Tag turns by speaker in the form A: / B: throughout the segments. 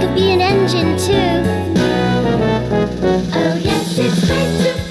A: He can slide, he can sway from side to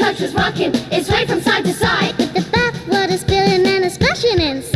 B: trucks is rocking, it's sway from side to side.
A: With the bathwater spilling and a splashing inside.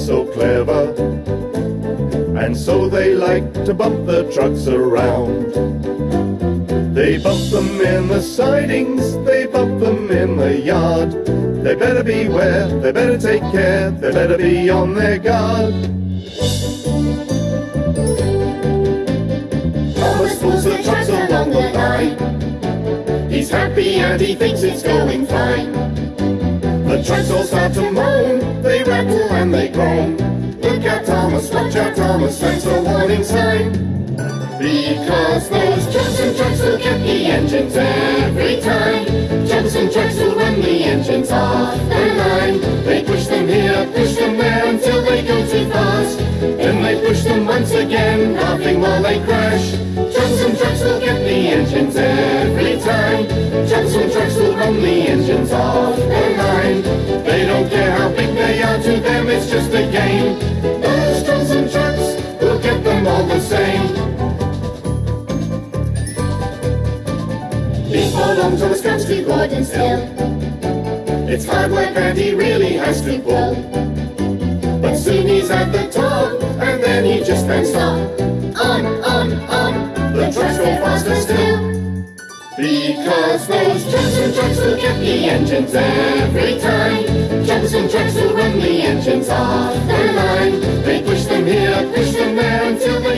C: So clever, and so they like to bump the trucks around. They bump them in the sidings, they bump them in the yard. They better beware, they better take care, they better be on their guard. Thomas pulls the trucks along the line. He's happy and he thinks it's going fine. The trucks all start to moan, they rattle and they groan. Look out Thomas, watch out Thomas, that's a warning sign. Because those Johnson trucks will get the engines every time. Johnson trucks will run the engines off the line. They push them here, push them there until they go too fast. Then they push them once again, laughing while they crash. Johnson trucks will get the engines every time. It's hard work and he really has to pull. But soon he's at the top, and then he just can't stop. On, on, on, the trucks go faster still. Because those Johnson trucks will get the engines every time. Johnson trucks will run the engines off the line. They push them here, push them there until they